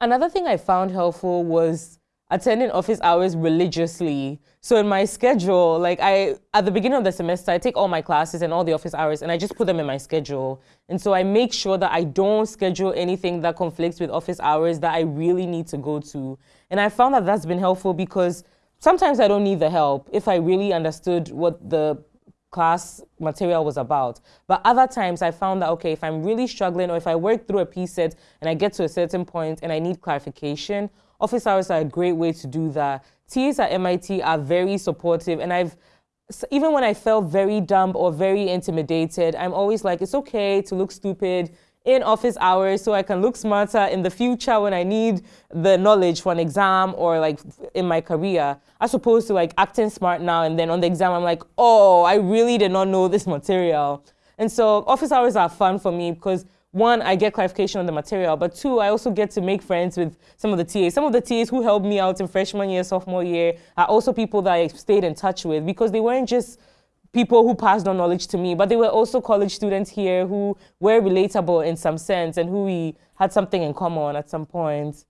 Another thing I found helpful was attending office hours religiously. So in my schedule, like I, at the beginning of the semester, I take all my classes and all the office hours and I just put them in my schedule. And so I make sure that I don't schedule anything that conflicts with office hours that I really need to go to. And I found that that's been helpful because sometimes I don't need the help if I really understood what the class material was about. But other times I found that, okay, if I'm really struggling or if I work through a p-set and I get to a certain point and I need clarification, office hours are a great way to do that. TAs at MIT are very supportive and I've, even when I felt very dumb or very intimidated, I'm always like, it's okay to look stupid in office hours so I can look smarter in the future when I need the knowledge for an exam or like in my career, as opposed to like acting smart now and then on the exam I'm like, oh, I really did not know this material. And so office hours are fun for me because one, I get clarification on the material, but two, I also get to make friends with some of the TAs. Some of the TAs who helped me out in freshman year, sophomore year are also people that I stayed in touch with because they weren't just people who passed on knowledge to me, but they were also college students here who were relatable in some sense and who we had something in common at some point.